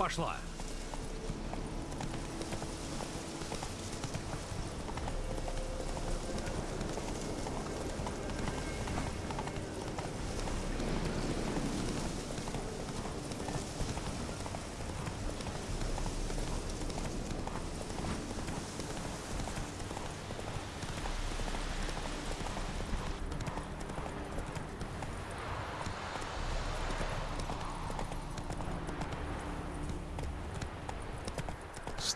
Пошла.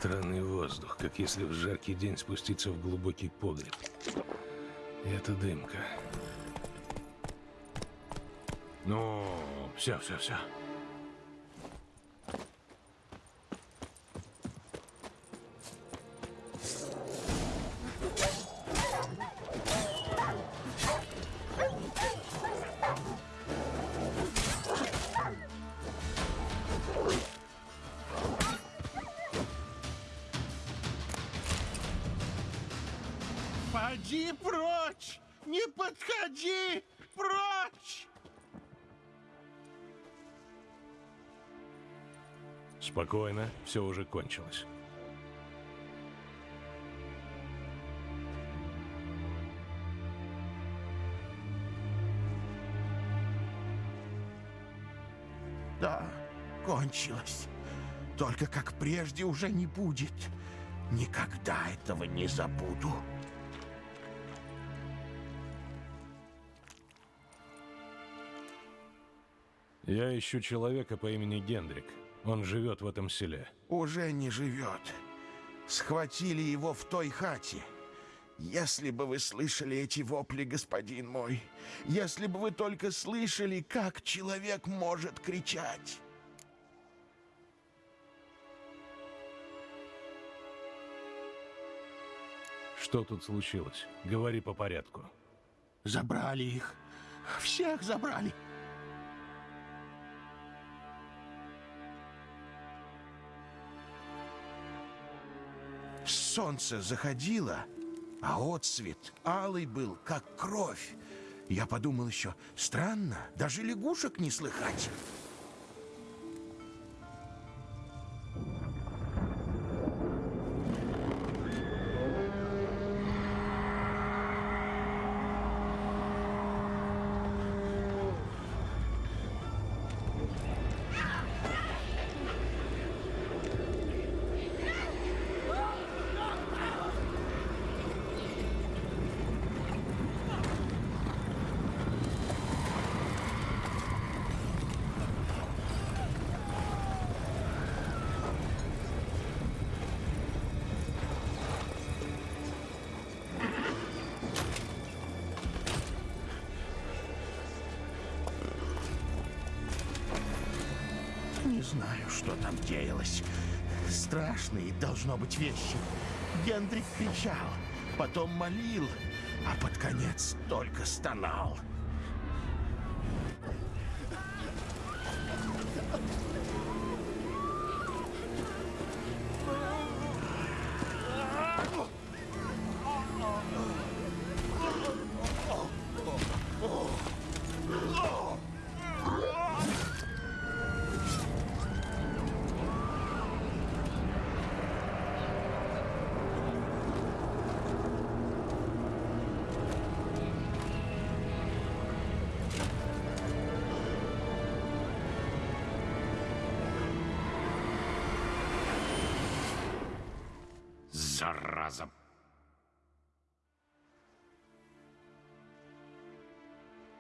Странный воздух, как если в жаркий день спуститься в глубокий погреб. Это дымка. Ну, все, все, все. Все уже кончилось. Да, кончилось. Только как прежде уже не будет. Никогда этого не забуду. Я ищу человека по имени Гендрик. Он живет в этом селе. Уже не живет. Схватили его в той хате. Если бы вы слышали эти вопли, господин мой, если бы вы только слышали, как человек может кричать. Что тут случилось? Говори по порядку. Забрали их. Всех забрали. Солнце заходило, а отсвет алый был, как кровь. Я подумал еще, странно, даже лягушек не слыхать. Знаю, что там деялось. Страшные должно быть вещи. Гендрик кричал, потом молил, а под конец только стонал.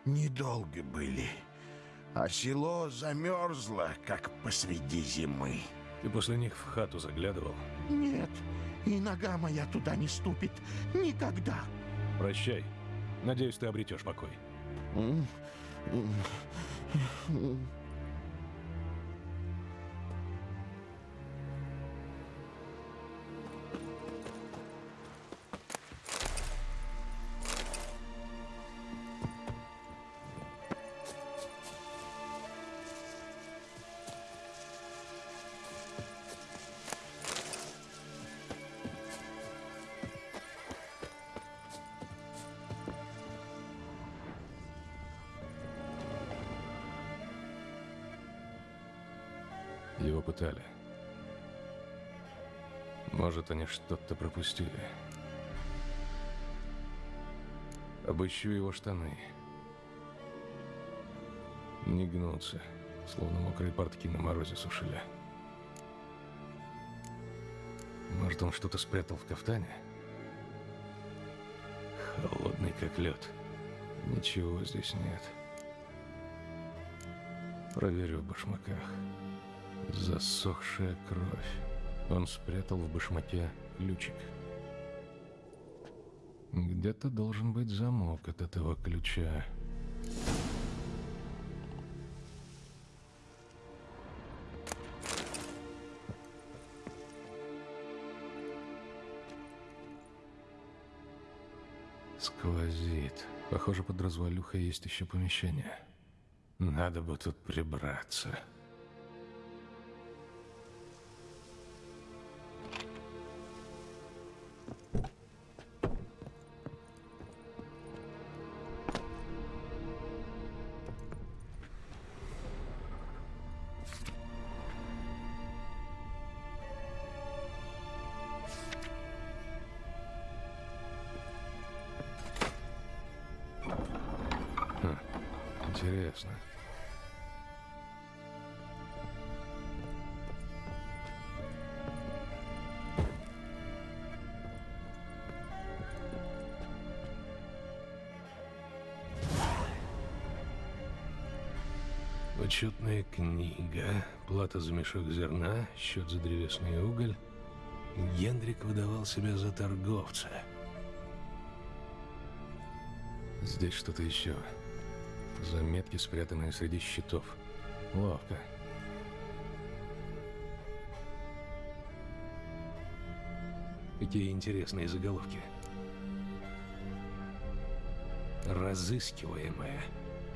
Недолго были, а село замерзло, как посреди зимы. Ты после них в хату заглядывал? Нет, и нога моя туда не ступит. Никогда. Прощай. Надеюсь, ты обретешь покой. М, Может, они что-то пропустили. Обыщу его штаны. Не гнутся, словно мокрые портки на морозе сушили. Может, он что-то спрятал в кафтане? Холодный, как лед. Ничего здесь нет. Проверю в башмаках. Засохшая кровь. Он спрятал в башмаке ключик. Где-то должен быть замок от этого ключа. Сквозит. Похоже, под развалюхой есть еще помещение. Надо бы тут прибраться. Книга, плата за мешок зерна, счет за древесный уголь. Генрик выдавал себя за торговца. Здесь что-то еще. Заметки, спрятанные среди щитов. Ловко. Какие интересные заголовки. Разыскиваемая.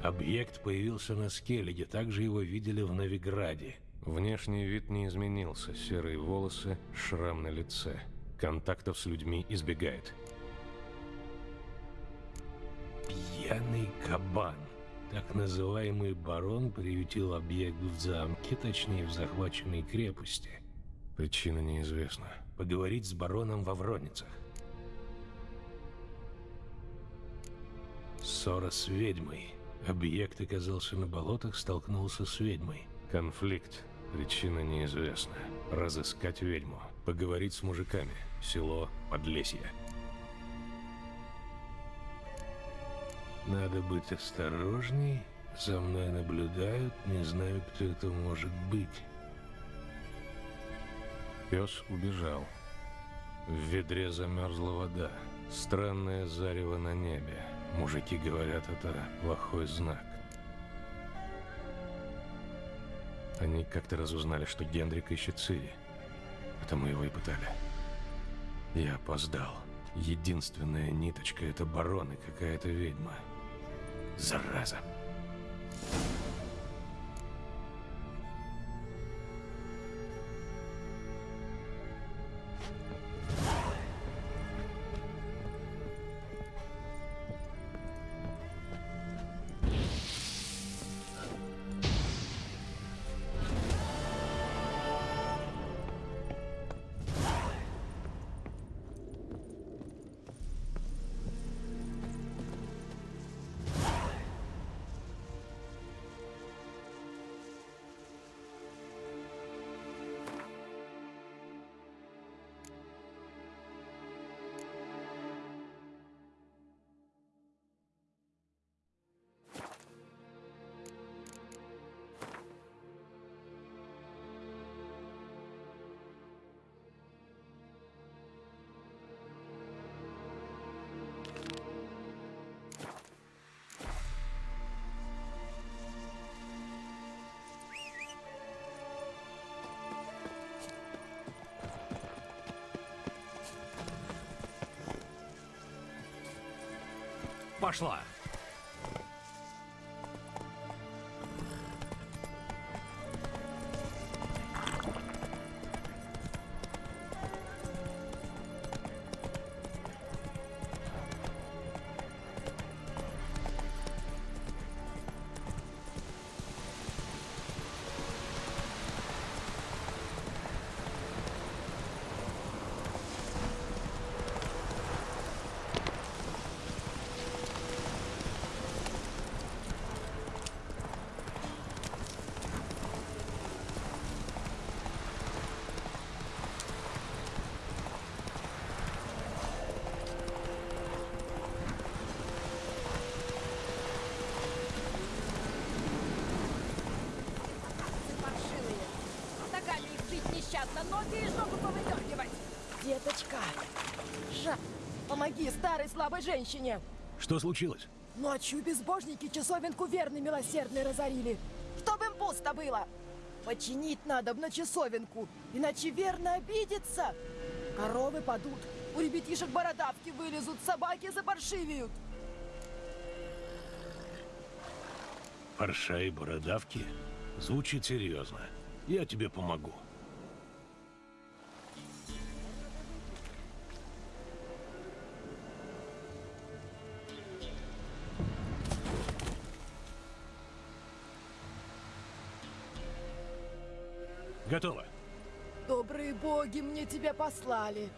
Объект появился на Скеллиге, также его видели в Новиграде. Внешний вид не изменился. Серые волосы, шрам на лице. Контактов с людьми избегает. Пьяный кабан. Так называемый барон приютил объект в замке, точнее в захваченной крепости. Причина неизвестна. Поговорить с бароном во Вроницах. Ссора с ведьмой. Объект оказался на болотах, столкнулся с ведьмой. Конфликт. Причина неизвестна. Разыскать ведьму. Поговорить с мужиками. Село Подлесье. Надо быть осторожней. За мной наблюдают, не знаю, кто это может быть. Пес убежал. В ведре замерзла вода. Странное зарево на небе. Мужики говорят, это плохой знак. Они как-то разузнали, что Генрик ищет Цири. Потому его и пытали. Я опоздал. Единственная ниточка — это барон и какая-то ведьма. Зараза. Пошла. Ноги и жопу повыдергивать. Деточка, Жа, помоги старой слабой женщине. Что случилось? Ночью безбожники часовенку верный милосердный разорили. Чтоб им пусто было. Починить надо на часовенку, иначе верно обидится. Коровы падут, у ребятишек бородавки вылезут, собаки запаршивеют. Парша и бородавки? Звучит серьезно. Я тебе помогу. Готово. Добрые боги мне тебя послали.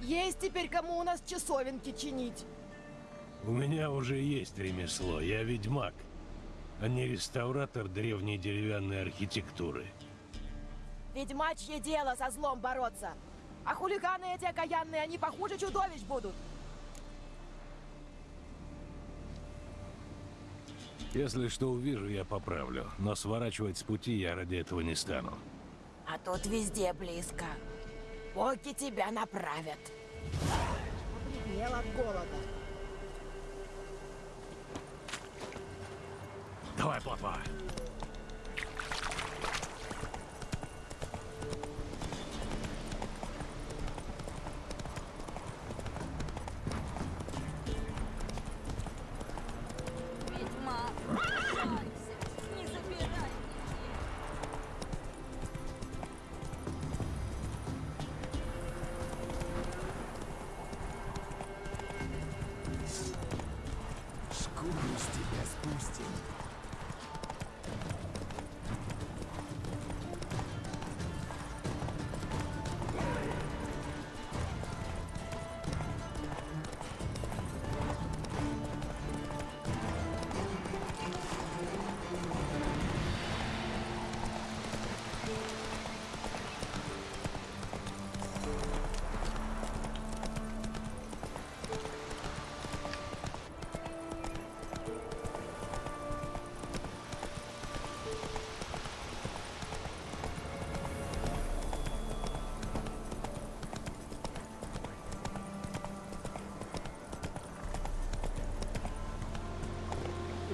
Есть теперь кому у нас часовенки чинить. У меня уже есть ремесло. Я ведьмак, а не реставратор древней деревянной архитектуры. Ведьмачье дело со злом бороться. А хулиганы эти окаянные, они похуже чудовищ будут. Если что увижу, я поправлю. Но сворачивать с пути я ради этого не стану. А тут везде близко. Боги тебя направят. Побледнел от голода. Давай, плотва.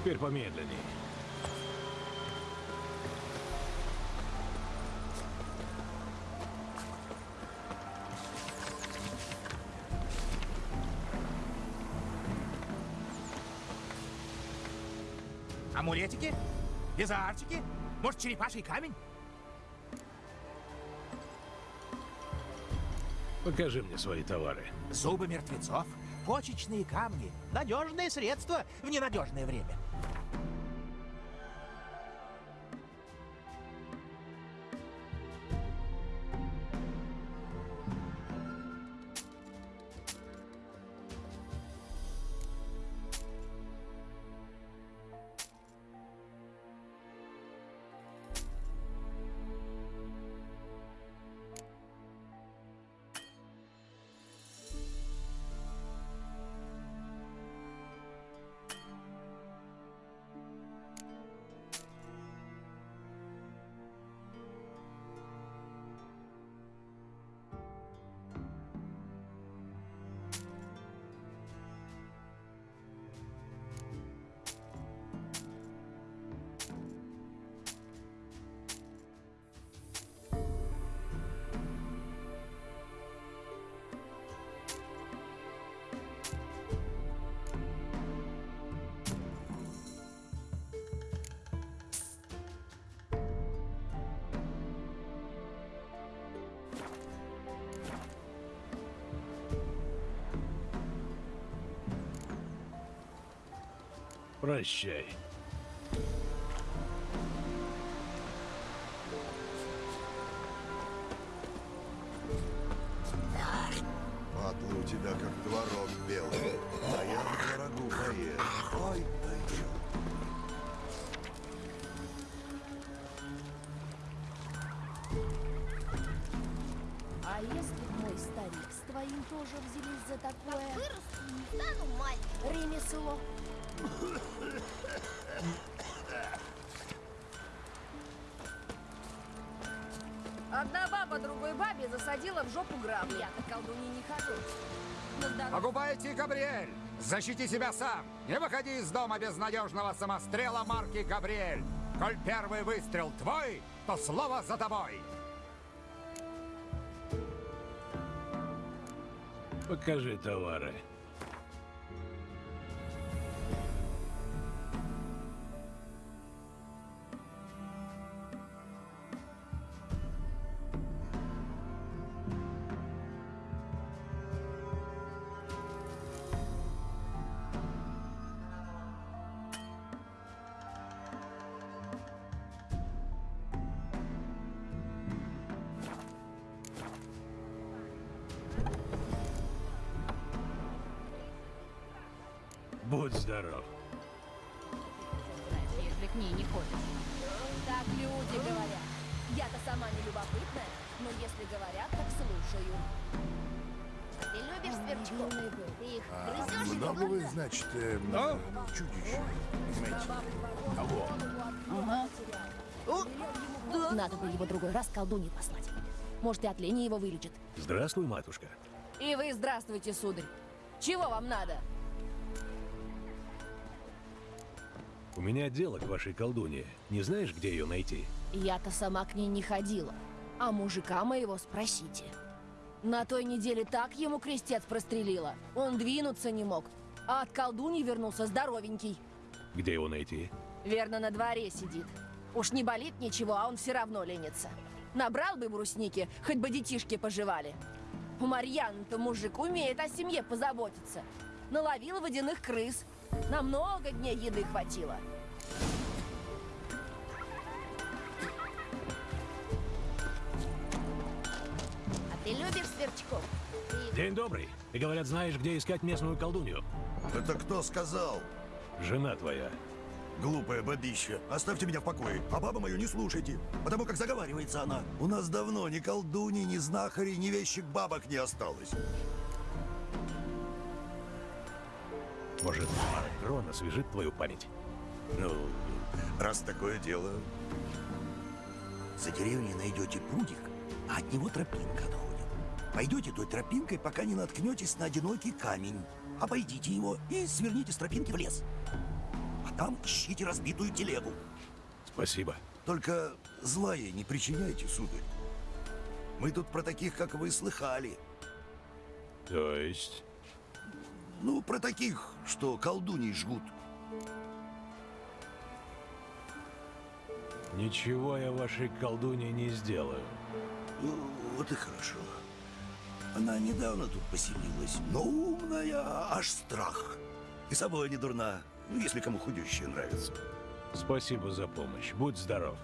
Теперь помедленнее. Амулетики? Безарчики? Может, черепаший камень? Покажи мне свои товары. Зубы мертвецов? Почечные камни? Надежное средство в ненадежное время. Прощай. Патлы у тебя как творог белый. А я на творогу поем. Ой, пойдем. А если мой старик с твоим тоже взялись за такое Вырасту, не стану маленькой. ремесло? Одна баба другой бабе засадила в жопу грабли. Я-то колдуньи не хожу. Пойти, Габриэль! Защити себя сам! Не выходи из дома без надежного самострела марки Габриэль! Коль первый выстрел твой, то слово за тобой! Покажи товары. Э, чудище? Понимаете? Кого? Надо бы его другой раз колдуньи послать. Может, и от лени его вылечит. Здравствуй, матушка. И вы здравствуйте, сударь. Чего вам надо? У меня дело к вашей колдуне. Не знаешь, где ее найти? Я-то сама к ней не ходила. А мужика моего спросите. На той неделе так ему крестец прострелила. Он двинуться не мог. А от колдуньи вернулся здоровенький. Где его найти? Верно, на дворе сидит. Уж не болит ничего, а он все равно ленится. Набрал бы брусники, хоть бы детишки поживали. У Марьяны-то мужик умеет о семье позаботиться. Наловил водяных крыс. На много дней еды хватило. А ты любишь сверчков? День добрый. Ты, говорят, знаешь, где искать местную колдунью. Это кто сказал? Жена твоя. Глупая бабища. Оставьте меня в покое. А бабу мою не слушайте. Потому как заговаривается она. У нас давно ни колдуни, ни знахарей, ни вещих бабок не осталось. Может, трон освежит твою память? Ну, раз такое дело... За деревней найдете прудик, а от него тропинка отходит. Пойдете той тропинкой, пока не наткнетесь на одинокий камень. Обойдите его и сверните с тропинки в лес. А там ищите разбитую телегу. Спасибо. Только зла ей не причиняйте, сударь. Мы тут про таких, как вы, слыхали. То есть... Ну, про таких, что колдуней жгут. Ничего я вашей колдуне не сделаю. Ну, вот и хорошо. Она недавно тут поселилась, но умная, аж страх. И собой не дурна, если кому худющее нравится. Спасибо за помощь. Будь здоров.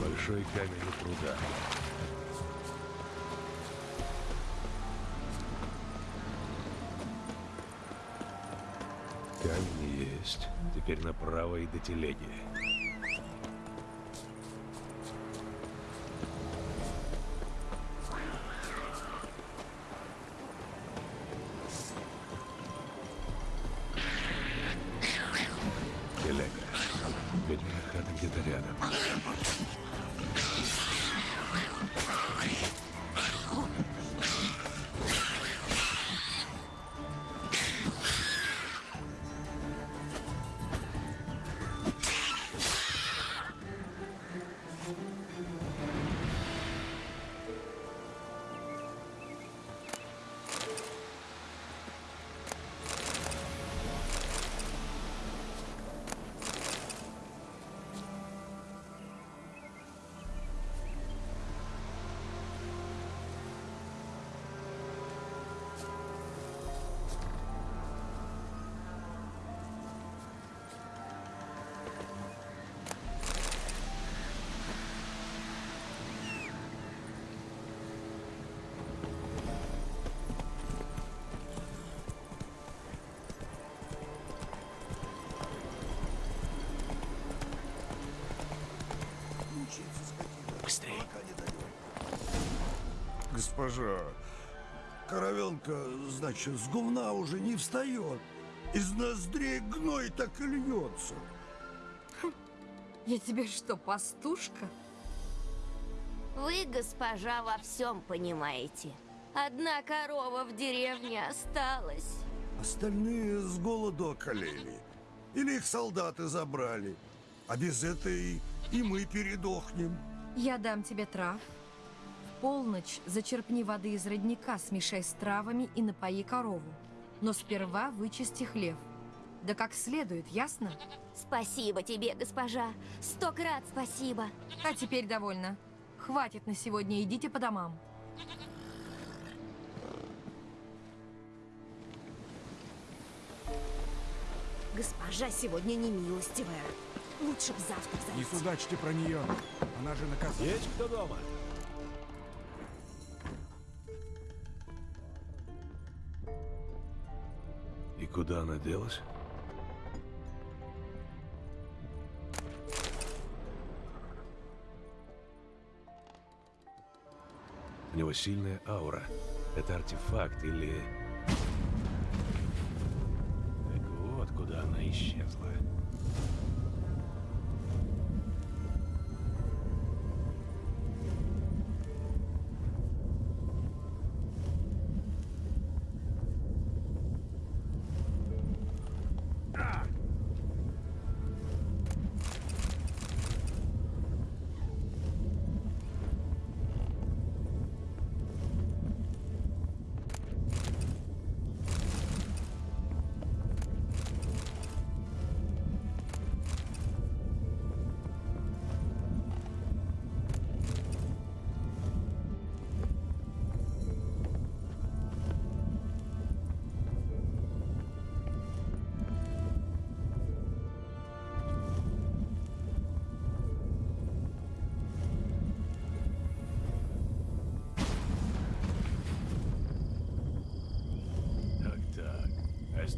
Большой камень у пруда. Теперь направо и до телеги. Госпожа, коровенка, значит, с гумна уже не встает. Из ноздрей гной так и льется. Я тебе что, пастушка? Вы, госпожа, во всем понимаете. Одна корова в деревне осталась. Остальные с голоду околели. Или их солдаты забрали. А без этой и мы передохнем. Я дам тебе трав. Полночь зачерпни воды из родника, смешай с травами и напои корову. Но сперва вычисти хлев. Да как следует, ясно? Спасибо тебе, госпожа. Сто крат спасибо. А теперь довольно. Хватит на сегодня, идите по домам. Госпожа сегодня не милостивая. Лучше б завтра Не зайти. судачьте про нее. Она же наказана. Есть кто дома? Куда она делась? У него сильная аура. Это артефакт или...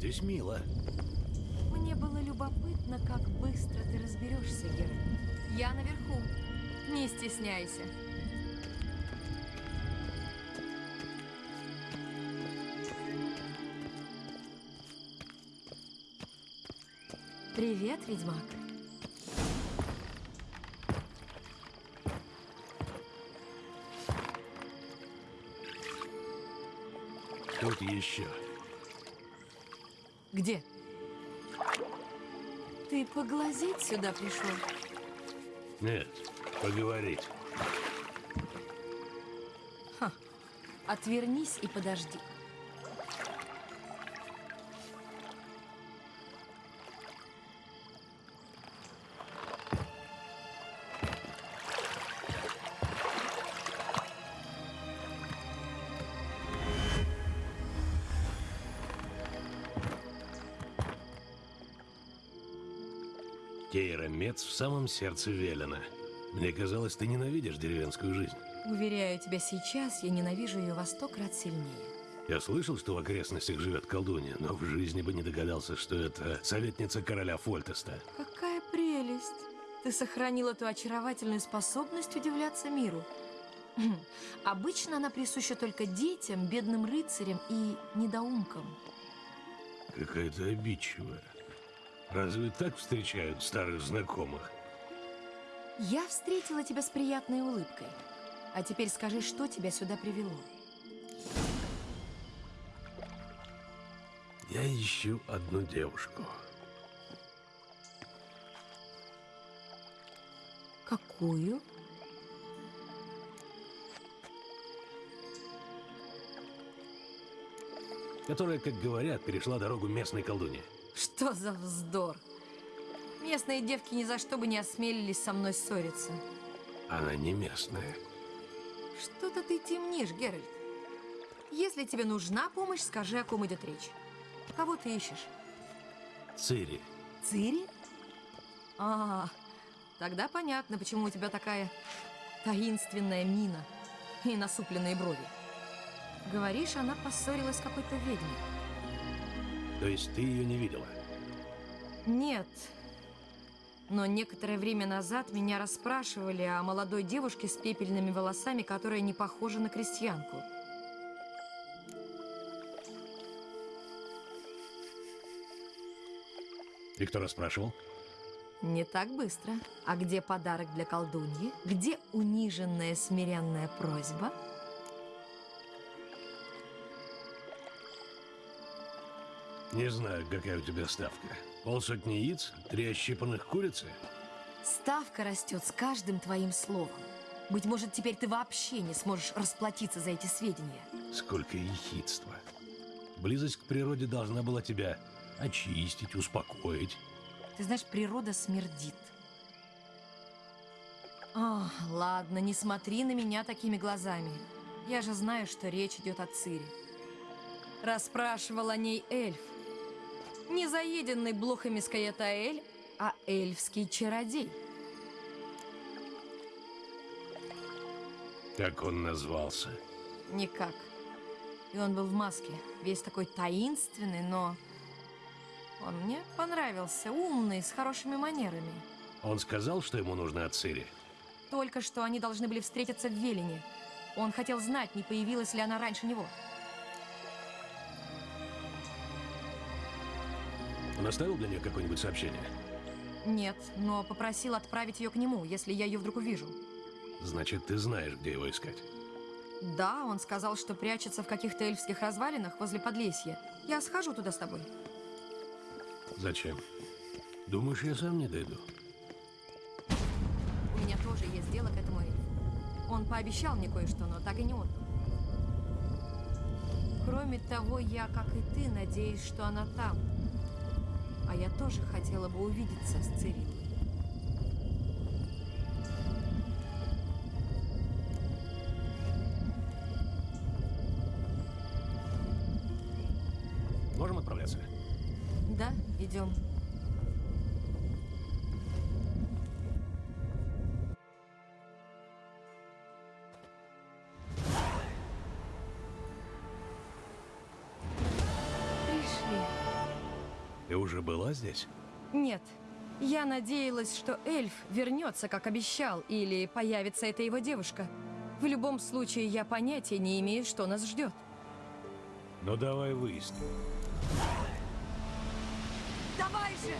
здесь мило. Мне было любопытно, как быстро ты разберешься, Геральт. Я наверху. Не стесняйся. Привет, ведьмак. Тут еще. Где? Ты поглазеть сюда пришел? Нет, поговорить. Отвернись и подожди. Кейра Мец в самом сердце Велена. Мне казалось, ты ненавидишь деревенскую жизнь. Уверяю тебя, сейчас я ненавижу ее во сто крат сильнее. Я слышал, что в окрестностях живет колдунья, но в жизни бы не догадался, что это советница короля Фольтеста. Какая прелесть! Ты сохранила ту очаровательную способность удивляться миру. Хм, Обычно она присуща только детям, бедным рыцарям и недоумкам. Какая-то обидчивая. Разве так встречают старых знакомых? Я встретила тебя с приятной улыбкой. А теперь скажи, что тебя сюда привело? Я ищу одну девушку. Какую? Которая, как говорят, перешла дорогу местной колдуне. Что за вздор? Местные девки ни за что бы не осмелились со мной ссориться. Она не местная. Что-то ты темнишь, Геральт. Если тебе нужна помощь, скажи, о ком идет речь. Кого ты ищешь? Цири. Цири? А, тогда понятно, почему у тебя такая таинственная мина и насупленные брови. Говоришь, она поссорилась с какой-то ведьмой. То есть ты ее не видела? Нет. Но некоторое время назад меня расспрашивали о молодой девушке с пепельными волосами, которая не похожа на крестьянку. И кто расспрашивал? Не так быстро. А где подарок для колдуньи? Где униженная смиренная просьба? Не знаю, какая у тебя ставка. Полсотни яиц? Три ощипанных курицы? Ставка растет с каждым твоим словом. Быть может, теперь ты вообще не сможешь расплатиться за эти сведения. Сколько ехидства. Близость к природе должна была тебя очистить, успокоить. Ты знаешь, природа смердит. О, ладно, не смотри на меня такими глазами. Я же знаю, что речь идет о Цире. Расспрашивал о ней эльф. Не заеденный блохами Скаятаэль, а эльфский чародей. Как он назвался? Никак. И он был в маске, весь такой таинственный, но... Он мне понравился, умный, с хорошими манерами. Он сказал, что ему нужно от Цири? Только что они должны были встретиться в Велине. Он хотел знать, не появилась ли она раньше него. Он оставил для нее какое-нибудь сообщение? Нет, но попросил отправить ее к нему, если я ее вдруг увижу. Значит, ты знаешь, где его искать. Да, он сказал, что прячется в каких-то эльфских развалинах возле Подлесья. Я схожу туда с тобой. Зачем? Думаешь, я сам не дойду? У меня тоже есть дело к этому эльфу. Он пообещал мне кое-что, но так и не отдал. Кроме того, я, как и ты, надеюсь, что она там. А я тоже хотела бы увидеться с Цирилой. Уже была здесь? Нет. Я надеялась, что эльф вернется, как обещал, или появится эта его девушка. В любом случае, я понятия не имею, что нас ждет. Ну давай выясним. Давай же!